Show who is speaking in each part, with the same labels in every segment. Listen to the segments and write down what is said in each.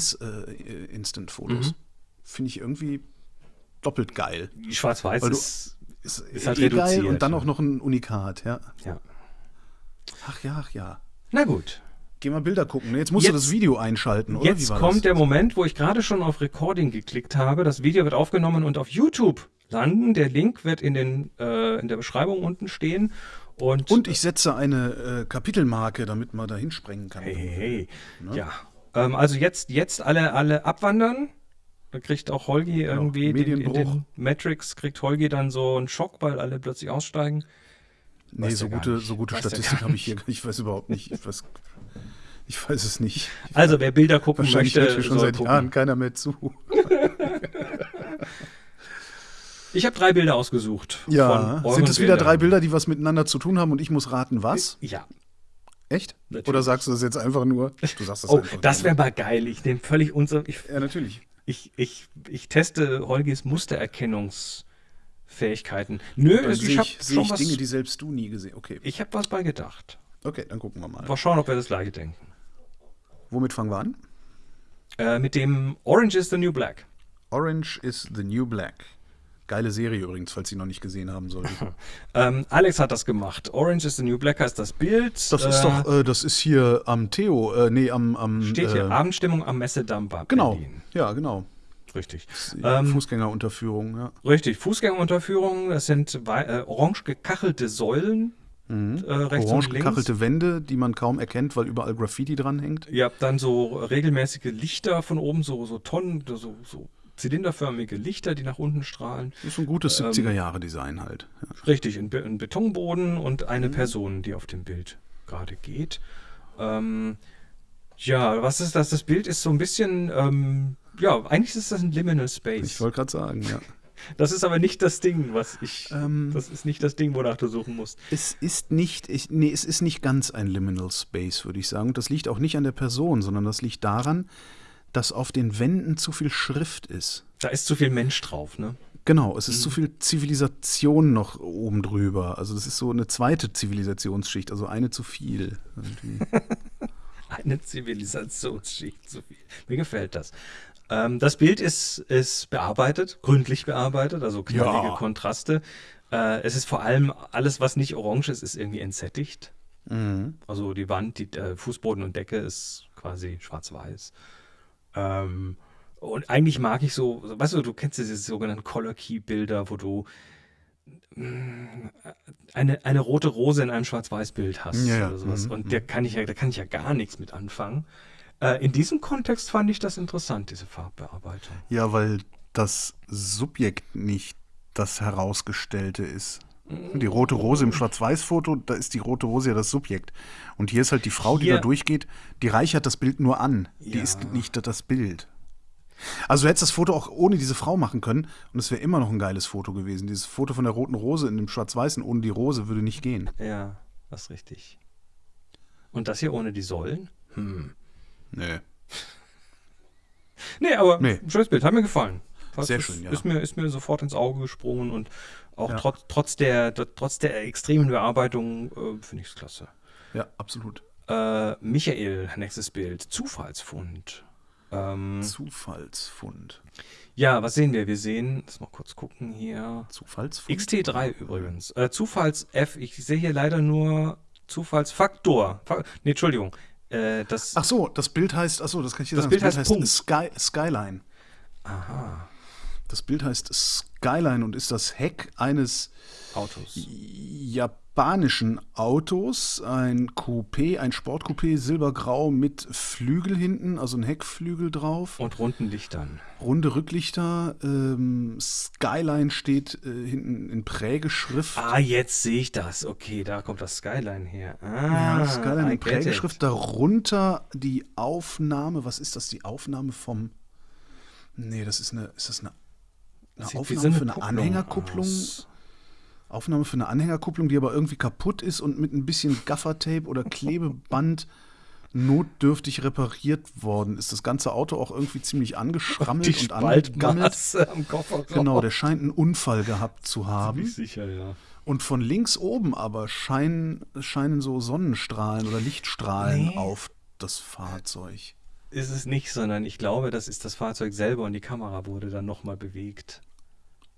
Speaker 1: Schwarz-Weiß-Instant-Fotos.
Speaker 2: Mhm.
Speaker 1: Finde ich irgendwie doppelt geil.
Speaker 2: Schwarz-Weiß
Speaker 1: du-
Speaker 2: ist,
Speaker 1: Ist,
Speaker 2: Ist halt
Speaker 1: eh geil und dann auch noch ein Unikat, ja.
Speaker 2: ja.
Speaker 1: Ach ja, ach ja.
Speaker 2: Na gut.
Speaker 1: Geh mal Bilder gucken. Jetzt musst du
Speaker 2: Jetzt-
Speaker 1: das Video einschalten, oder?
Speaker 2: Jetzt
Speaker 1: Wie war
Speaker 2: kommt
Speaker 1: das?
Speaker 2: der Moment, wo ich gerade schon auf Recording geklickt habe. Das Video wird aufgenommen und auf YouTube landen. Der Link wird in, den, äh, in der Beschreibung unten stehen. Und,
Speaker 1: Und ich setze eine äh, Kapitelmarke, damit man da hinsprengen kann.
Speaker 2: Hey, hey, hey. Ja. Ähm, also jetzt, jetzt alle, alle abwandern. Da kriegt auch Holgi irgendwie den, in den Matrix kriegt Holgi dann so einen Schock, weil alle plötzlich aussteigen.
Speaker 1: Nee,
Speaker 2: Weiß
Speaker 1: so gute, so gute
Speaker 2: Weiß
Speaker 1: Statistik habe ich hier. Ich weiß überhaupt nicht. Ich weiß, ich weiß es nicht.
Speaker 2: Also wer Bilder gucken
Speaker 1: Wahrscheinlich
Speaker 2: möchte,
Speaker 1: hört schon seit
Speaker 2: gucken.
Speaker 1: Jahren keiner mehr zu.
Speaker 2: Ich habe drei Bilder ausgesucht.
Speaker 1: Ja, sind es wieder drei Bilder, die was miteinander zu tun haben und ich muss raten, was?
Speaker 2: Ja.
Speaker 1: Echt?
Speaker 2: Natürlich.
Speaker 1: Oder sagst du das jetzt einfach nur? Du sagst das
Speaker 2: Oh,
Speaker 1: einfach
Speaker 2: das wäre mal geil. Ich nehme völlig unser. Ich,
Speaker 1: Ja, natürlich.
Speaker 2: ich, ich, ich teste Holgis Mustererkennungsfähigkeiten. Nö,
Speaker 1: Dann
Speaker 2: ich habe
Speaker 1: ich, sehe
Speaker 2: schon
Speaker 1: ich
Speaker 2: was.
Speaker 1: Dinge, die selbst du nie gesehen Okay,
Speaker 2: ich habe was bei gedacht.
Speaker 1: okay, dann gucken wir mal.
Speaker 2: Mal schauen, ob wir das gleiche denken.
Speaker 1: Womit fangen wir an?
Speaker 2: Äh, mit dem Orange is the New Black.
Speaker 1: Orange is the New Black. Geile Serie übrigens, falls Sie noch nicht gesehen haben sollten.
Speaker 2: Ähm, Alex hat das gemacht. Orange is the New Black heißt das Bild.
Speaker 1: Das ist doch, äh, das ist hier am Theo, äh, nee, am, am
Speaker 2: Steht hier
Speaker 1: äh,
Speaker 2: Abendstimmung am Messedamm bei
Speaker 1: Genau,
Speaker 2: Berlin.
Speaker 1: ja, genau.
Speaker 2: Richtig.
Speaker 1: Ähm, Fußgängerunterführung, ja.
Speaker 2: richtig. Fußgängerunterführung. Das sind äh, orange gekachelte Säulen. Äh, rechts
Speaker 1: Orange gekachelte Wände, die man kaum erkennt, weil überall Graffiti dranhängt.
Speaker 2: Habt dann so regelmäßige Lichter von oben, so, so Tonnen, so, so zylinderförmige Lichter, die nach unten strahlen.
Speaker 1: Das ist ein gutes
Speaker 2: Ähm,
Speaker 1: 70er-Jahre-Design halt. Ja.
Speaker 2: Richtig, ein, Be ein Betonboden und eine Person, die auf dem Bild gerade geht. Ähm, ja, was ist das? Das Bild ist so ein bisschen, ähm, ja, eigentlich ist das ein Liminal Space.
Speaker 1: Ich wollte gerade sagen, ja.
Speaker 2: Das ist aber nicht das Ding, was ich.
Speaker 1: Ähm,
Speaker 2: das ist nicht das Ding, wonach du suchen musst.
Speaker 1: Es ist nicht, ich, nee, es ist nicht ganz ein Liminal Space, würde ich sagen. Und das liegt auch nicht an der Person, sondern das liegt daran, dass auf den Wänden zu viel Schrift ist.
Speaker 2: Da ist zu viel Mensch drauf, ne?
Speaker 1: Genau, es ist zu viel Zivilisation noch oben drüber. Also das ist so eine zweite Zivilisationsschicht, also eine zu viel.
Speaker 2: Eine Zivilisationsschicht zu viel. Mir gefällt das. Ähm, das Bild ist, ist bearbeitet, gründlich bearbeitet, also knallige
Speaker 1: Ja.
Speaker 2: Kontraste. Äh, es ist vor allem alles, was nicht orange ist, ist irgendwie entsättigt.
Speaker 1: Mhm.
Speaker 2: Also die Wand, die äh, Fußboden und Decke ist quasi schwarz-weiß. Ähm, und eigentlich mag ich so, weißt du, du kennst diese sogenannten Color Key Bilder, wo du mm, eine, eine rote Rose in einem Schwarz-Weiß-Bild hast
Speaker 1: Ja, ja.
Speaker 2: oder sowas.
Speaker 1: Mhm,
Speaker 2: Und der kann ich ja, da kann ich ja gar nichts mit anfangen. Äh, in diesem Kontext fand ich das interessant, diese Farbbearbeitung.
Speaker 1: Ja, weil das Subjekt nicht das Herausgestellte ist. Die rote Rose im Schwarz-Weiß-Foto, da ist die rote Rose ja das Subjekt. Und hier ist halt die Frau, die
Speaker 2: Hier-
Speaker 1: da durchgeht, die reichert das Bild nur an. Die
Speaker 2: Ja.
Speaker 1: ist nicht das Bild. Also du hättest das Foto auch ohne diese Frau machen können und es wäre immer noch ein geiles Foto gewesen. Dieses Foto von der roten Rose in dem Schwarz-Weißen ohne die Rose würde nicht gehen.
Speaker 2: Ja, das ist richtig. Und das hier ohne die Säulen? Hm.
Speaker 1: Nee.
Speaker 2: Nee, aber
Speaker 1: Nee.
Speaker 2: schönes Bild, hat mir gefallen.
Speaker 1: Sehr
Speaker 2: ist,
Speaker 1: schön, ja.
Speaker 2: Ist mir, ist mir sofort ins Auge gesprungen und auch
Speaker 1: Ja.
Speaker 2: trotz, trotz, der, trotz der extremen Bearbeitung äh, finde ich es klasse.
Speaker 1: Ja, absolut.
Speaker 2: Äh, Michael, nächstes Bild. Zufallsfund. Ähm,
Speaker 1: Zufallsfund.
Speaker 2: ja, was sehen wir? Wir sehen, lass mal kurz gucken hier.
Speaker 1: Zufallsfund?
Speaker 2: XT3 übrigens. Äh, Zufalls-F, ich sehe hier leider nur Zufallsfaktor. Fa nee, Entschuldigung. Äh, das,
Speaker 1: Ach so, das Bild heißt, ach so, das kann ich dir
Speaker 2: Das
Speaker 1: sagen.
Speaker 2: Bild heißt Punkt.
Speaker 1: Sky, Skyline.
Speaker 2: aha,
Speaker 1: Das Bild heißt Skyline und ist das Heck eines
Speaker 2: Autos.
Speaker 1: japanischen Autos, ein Coupé, ein Sportcoupé, silbergrau mit Flügel hinten, also ein Heckflügel drauf,
Speaker 2: Und runden Lichtern.
Speaker 1: runde Rücklichter, ähm, Skyline steht äh, hinten in Prägeschrift.
Speaker 2: Ah, jetzt sehe ich das. Okay, da kommt das Skyline her. Ah,
Speaker 1: Ja, Skyline in Prägeschrift,
Speaker 2: it.
Speaker 1: darunter die Aufnahme, was ist das, die Aufnahme vom, nee, das ist eine, ist das eine, eine
Speaker 2: Sieht
Speaker 1: Aufnahme für eine
Speaker 2: Kupplung
Speaker 1: Anhängerkupplung?
Speaker 2: aus.
Speaker 1: Aufnahme für eine Anhängerkupplung, die aber irgendwie kaputt ist und mit ein bisschen Gaffertape oder Klebeband notdürftig repariert worden ist. Das ganze Auto auch irgendwie ziemlich angeschrammelt
Speaker 2: Die
Speaker 1: und angegammelt.
Speaker 2: Am Kofferraum.
Speaker 1: Genau, der scheint einen Unfall gehabt zu haben.
Speaker 2: Sicher, ja.
Speaker 1: Und von links oben aber scheinen, scheinen so Sonnenstrahlen oder Lichtstrahlen
Speaker 2: Nee.
Speaker 1: auf das Fahrzeug.
Speaker 2: ist es nicht, sondern ich glaube, das ist das Fahrzeug selber und die Kamera wurde dann nochmal bewegt.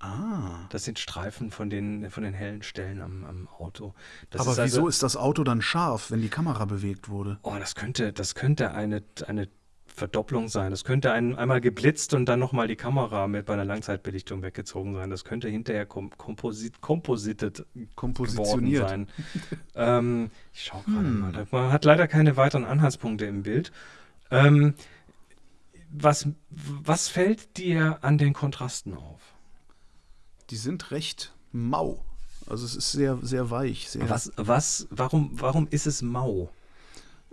Speaker 1: Ah.
Speaker 2: Das sind Streifen von den, von den hellen Stellen am, am Auto. Das
Speaker 1: Aber
Speaker 2: ist
Speaker 1: wieso
Speaker 2: also,
Speaker 1: ist das Auto dann scharf, wenn die Kamera bewegt wurde?
Speaker 2: Oh, das könnte, das könnte eine, eine Verdopplung sein. Das könnte ein, einmal geblitzt und dann nochmal die Kamera mit bei einer Langzeitbelichtung weggezogen sein. Das könnte hinterher kom komposit geworden
Speaker 1: Kompositioniert.
Speaker 2: sein. ähm, ich schaue gerade
Speaker 1: Hm.
Speaker 2: mal. Man hat leider keine weiteren Anhaltspunkte im Bild. Ähm, was, was fällt dir an den Kontrasten auf?
Speaker 1: Die sind recht mau. Also es ist sehr, sehr weich. Sehr,
Speaker 2: Was, was, warum, warum ist es mau?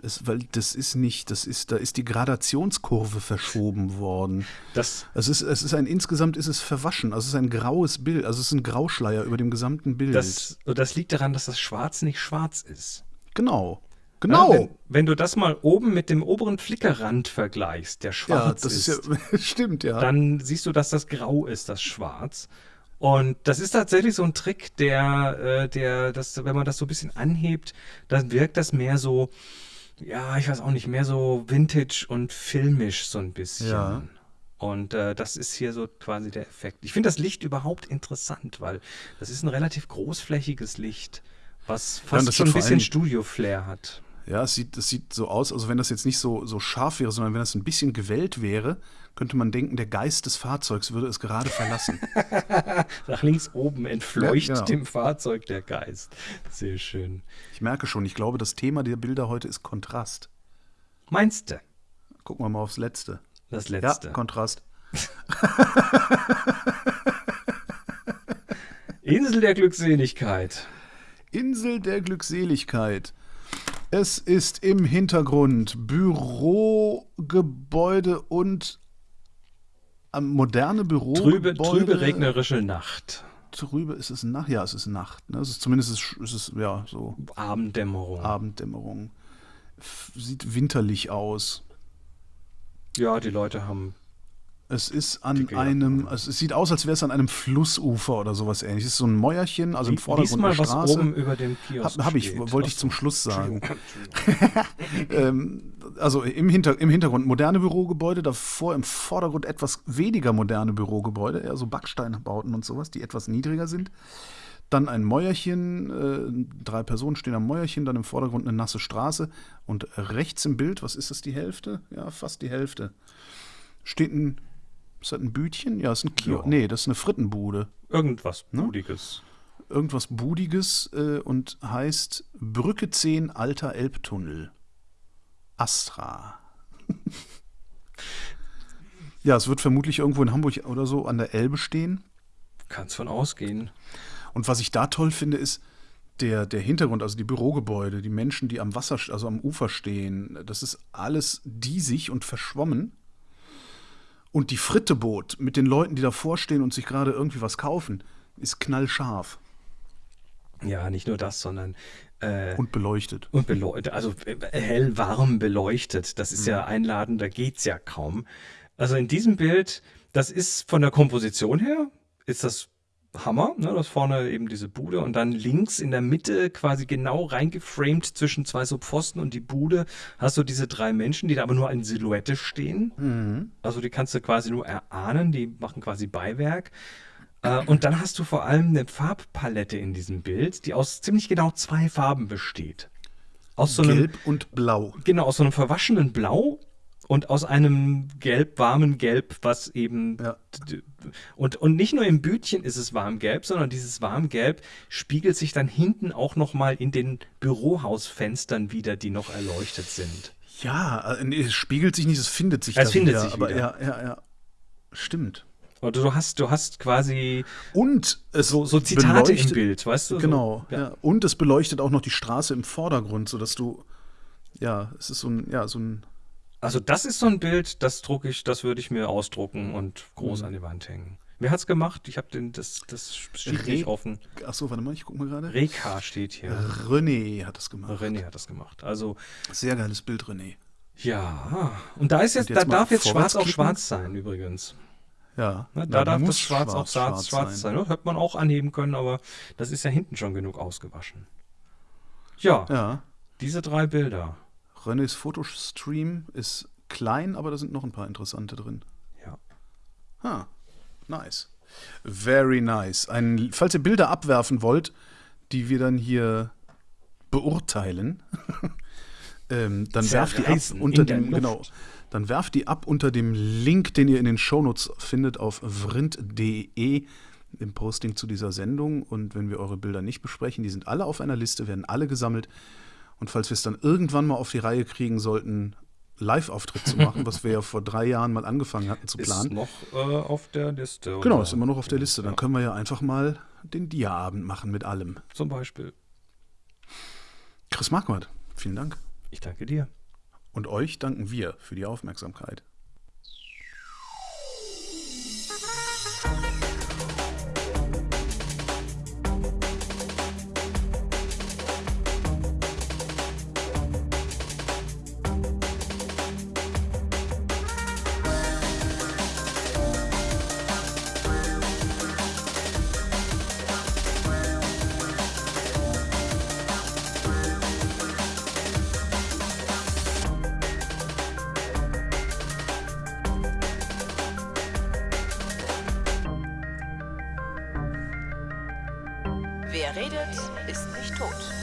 Speaker 1: Es, weil das ist nicht, das ist, da ist die Gradationskurve verschoben worden.
Speaker 2: Das,
Speaker 1: Es ist, es ist ein, insgesamt ist es verwaschen. Also es ist ein graues Bild. Also es ist ein Grauschleier über dem gesamten Bild.
Speaker 2: das, das liegt daran, dass das Schwarz nicht schwarz ist.
Speaker 1: genau.
Speaker 2: Ja,
Speaker 1: Genau.
Speaker 2: wenn, wenn du das mal oben mit dem oberen Flickerrand vergleichst, der
Speaker 1: Ja,
Speaker 2: schwarz
Speaker 1: das ist,
Speaker 2: ist,
Speaker 1: ja, stimmt, ja.
Speaker 2: dann siehst du, dass das grau ist, das Schwarz. Und das ist tatsächlich so ein Trick, der, äh, der, das, wenn man das so ein bisschen anhebt, dann wirkt das mehr so, ja, ich weiß auch nicht, mehr so vintage und filmisch so ein bisschen.
Speaker 1: Ja.
Speaker 2: Und äh, das ist hier so quasi der Effekt. Ich finde das Licht überhaupt interessant, weil das ist ein relativ großflächiges Licht, was fast
Speaker 1: das
Speaker 2: schon ein bisschen Studio-Flair hat.
Speaker 1: Ja, es sieht, es sieht so aus, also wenn das jetzt nicht so, so scharf wäre, sondern wenn das ein bisschen gewellt wäre, könnte man denken, der Geist des Fahrzeugs würde es gerade verlassen.
Speaker 2: Nach links oben entfleucht
Speaker 1: Ja, genau.
Speaker 2: dem Fahrzeug der Geist. Sehr schön.
Speaker 1: Ich merke schon, ich glaube, das Thema der Bilder heute ist Kontrast.
Speaker 2: Meinst du?
Speaker 1: Gucken wir mal aufs Letzte.
Speaker 2: Das letzte.
Speaker 1: Ja, Kontrast.
Speaker 2: Insel der Glückseligkeit.
Speaker 1: Insel der Glückseligkeit. Es ist im Hintergrund Bürogebäude und ähm, moderne
Speaker 2: Trübe,
Speaker 1: Bürogebäude.
Speaker 2: trübe regnerische Nacht.
Speaker 1: Trübe ist es Nacht. Ja, es ist Nacht. Ne? Es ist zumindest ist, es- ist es ja so
Speaker 2: Abenddämmerung.
Speaker 1: Abenddämmerung. F- Sieht winterlich aus.
Speaker 2: Ja, die Leute haben.
Speaker 1: Es ist an
Speaker 2: Dicke
Speaker 1: einem, also es sieht aus, als wäre es an einem Flussufer oder sowas ähnliches. Es ist so ein Mäuerchen, also im Vordergrund
Speaker 2: mal,
Speaker 1: eine
Speaker 2: was
Speaker 1: Straße.
Speaker 2: oben über dem Kiosk
Speaker 1: Hab, hab ich,
Speaker 2: steht.
Speaker 1: wollte ich zum. Schluss sagen. Ähm, also im, Hinter, im Hintergrund moderne Bürogebäude, davor im Vordergrund etwas weniger moderne Bürogebäude, eher so Backsteinbauten und sowas, die etwas niedriger sind. Dann ein Mäuerchen, äh, drei Personen stehen am Mäuerchen, dann im Vordergrund eine nasse Straße und rechts im Bild, was ist das, die Hälfte? Ja, fast die Hälfte. Steht ein, ist das ein Bütchen? Ja, ist ein Kiosk.
Speaker 2: Ja.
Speaker 1: Nee, das ist eine Frittenbude.
Speaker 2: Irgendwas
Speaker 1: Ne?
Speaker 2: Bludiges.
Speaker 1: Irgendwas Budiges äh, und heißt Brücke 10 Alter Elbtunnel. Astra. ja, es wird vermutlich irgendwo in Hamburg oder so an der Elbe stehen.
Speaker 2: Kannst von ausgehen.
Speaker 1: Und was ich da toll finde, ist der, der Hintergrund, also die Bürogebäude, die Menschen, die am Wasser, also am Ufer stehen. Das ist alles diesig und verschwommen. Und die Fritteboot mit den Leuten, die davor stehen und sich gerade irgendwie was kaufen, ist knallscharf
Speaker 2: Ja, nicht nur das, sondern äh,
Speaker 1: und beleuchtet.
Speaker 2: Und beleuchtet, also äh, hell warm beleuchtet. Das ist ja
Speaker 1: Mhm.
Speaker 2: einladend, da geht's ja kaum. Also in diesem Bild, das ist von der Komposition her, ist das Hammer, ne? Das vorne eben diese Bude und dann links in der Mitte quasi genau reingeframed zwischen zwei so Pfosten und die Bude hast du diese drei Menschen, die da aber nur in Silhouette stehen.
Speaker 1: Mhm.
Speaker 2: Also die kannst du quasi nur erahnen, die machen quasi Beiwerk. Äh, Und dann hast du vor allem eine Farbpalette in diesem Bild, die aus ziemlich genau zwei Farben besteht. Aus so einem,
Speaker 1: Gelb und Blau.
Speaker 2: genau, aus so einem verwaschenen Blau und aus einem gelb, warmen Gelb, was eben.
Speaker 1: Ja.
Speaker 2: Und, und nicht nur im Bütchen ist es warmgelb, sondern dieses warmgelb spiegelt sich dann hinten auch nochmal in den Bürohausfenstern wieder, die noch erleuchtet sind.
Speaker 1: Ja, äh, es spiegelt sich nicht, es findet sich
Speaker 2: Es findet
Speaker 1: wieder.
Speaker 2: sich
Speaker 1: aber
Speaker 2: wieder.
Speaker 1: ja, ja, ja. Stimmt.
Speaker 2: Und du hast, du hast quasi
Speaker 1: Und es
Speaker 2: so, so Zitate im Bild, weißt du?
Speaker 1: Genau,
Speaker 2: So,
Speaker 1: ja. Und es beleuchtet auch noch die Straße im Vordergrund, sodass du, ja, es ist so ein, ja, so ein,
Speaker 2: Also das ist so ein Bild, das drucke ich, das würde ich mir ausdrucken und groß
Speaker 1: Mhm.
Speaker 2: an die Wand hängen. Wer hat's gemacht? Ich habe den, das, das steht nicht
Speaker 1: Re-
Speaker 2: offen.
Speaker 1: achso, warte mal, ich guck mal gerade.
Speaker 2: Reka steht hier.
Speaker 1: René hat das gemacht.
Speaker 2: René hat das gemacht. Also
Speaker 1: Sehr geiles Bild, René.
Speaker 2: ja, und da ist jetzt,
Speaker 1: jetzt
Speaker 2: da darf jetzt schwarz auch
Speaker 1: klicken.
Speaker 2: schwarz sein übrigens.
Speaker 1: Ja,
Speaker 2: Ne,
Speaker 1: ja,
Speaker 2: da darf
Speaker 1: muss
Speaker 2: das Schwarz, auch schwarz, schwarz sein. Das hätte man auch anheben können, aber das ist ja hinten schon genug ausgewaschen. Ja,
Speaker 1: Ja,
Speaker 2: diese drei Bilder.
Speaker 1: Renés Fotostream ist klein, aber da sind noch ein paar interessante drin.
Speaker 2: Ja.
Speaker 1: Ha, nice. Very nice. Ein, falls ihr Bilder abwerfen wollt, die wir dann hier beurteilen, ähm, dann werft die ab unter dem, genau, dann werft die ab unter dem Link, den ihr in den Shownotes findet auf vrind.de im Posting zu dieser Sendung. Und wenn wir eure Bilder nicht besprechen, die sind alle auf einer Liste, werden alle gesammelt. Und falls wir es dann irgendwann mal auf die Reihe kriegen sollten, Live-Auftritt zu machen, was wir ja vor drei Jahren mal angefangen hatten zu
Speaker 2: Ist
Speaker 1: planen.
Speaker 2: noch äh, auf der Liste.
Speaker 1: Genau,
Speaker 2: oder?
Speaker 1: ist immer noch auf der Liste. Dann
Speaker 2: Ja,
Speaker 1: können wir ja einfach mal den Dia-Abend machen mit allem.
Speaker 2: Zum Beispiel.
Speaker 1: Chris Marquardt, vielen Dank.
Speaker 2: Ich danke dir.
Speaker 1: Und euch danken wir für die Aufmerksamkeit.
Speaker 3: Wer redet, ist nicht tot.